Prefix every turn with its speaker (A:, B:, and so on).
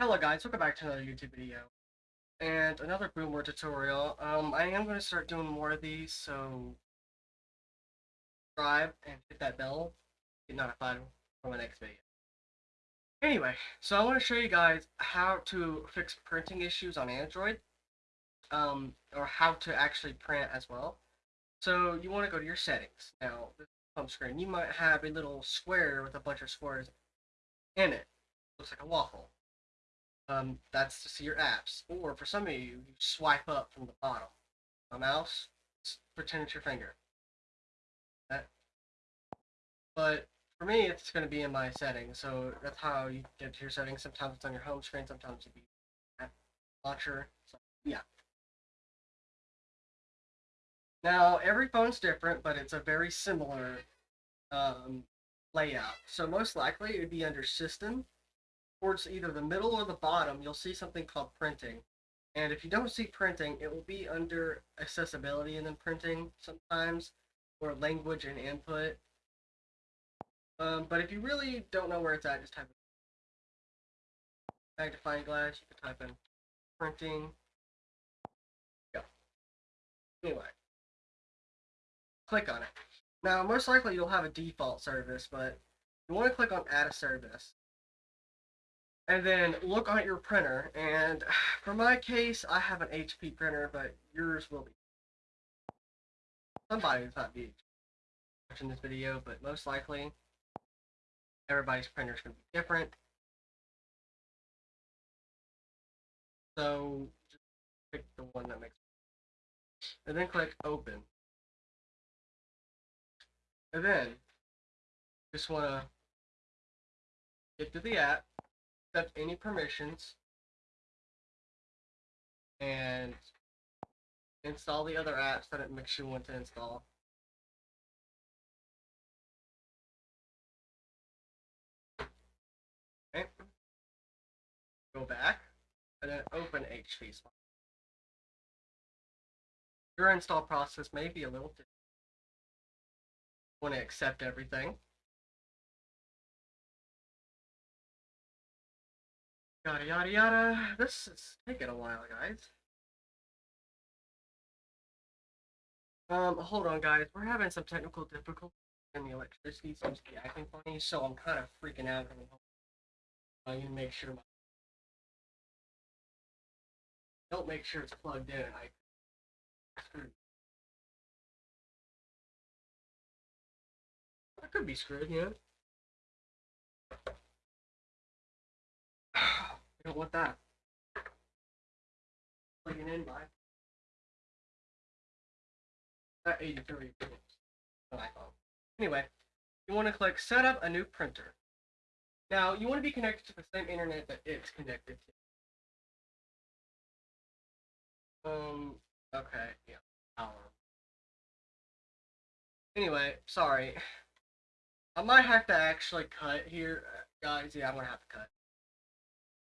A: Hello guys, welcome back to another YouTube video. And another Boomer tutorial. Um, I am going to start doing more of these, so subscribe and hit that bell to get notified for my next video. Anyway, so I want to show you guys how to fix printing issues on Android. Um, or how to actually print as well. So you want to go to your settings. Now, this home screen, you might have a little square with a bunch of squares in it. Looks like a waffle um, that's to see your apps. Or for some of you, you swipe up from the bottom. A mouse, pretend it's your finger. But for me, it's going to be in my settings. So that's how you get to your settings. Sometimes it's on your home screen. Sometimes it be app launcher. So yeah. Now every phone's different, but it's a very similar um, layout. So most likely it would be under System towards either the middle or the bottom, you'll see something called printing. And if you don't see printing, it will be under accessibility and then printing sometimes, or language and input. Um, but if you really don't know where it's at, just type in magnifying glass. You can type in printing. Go. Anyway, click on it. Now, most likely you'll have a default service, but you want to click on add a service and then look on your printer. And for my case, I have an HP printer, but yours will be. Somebody's not be watching this video, but most likely everybody's printer is going to be different. So just pick the one that makes and then click open. And then just want to get to the app accept any permissions and install the other apps that it makes you want to install. Okay. Go back and then open HP Your install process may be a little different. Want to accept everything. Yada yada yada. This is taking a while, guys. Um, hold on, guys. We're having some technical difficulties, and the electricity seems to be acting funny, so I'm kind of freaking out. I need to make sure my don't make sure it's plugged in. I screwed. I could be screwed, yeah. Don't want that. Plugging in by that 83 iPhone. Anyway, you want to click set up a new printer. Now, you want to be connected to the same internet that it's connected to. Um, okay, yeah, power. Anyway, sorry. I might have to actually cut here, guys. Yeah, I'm gonna have to cut.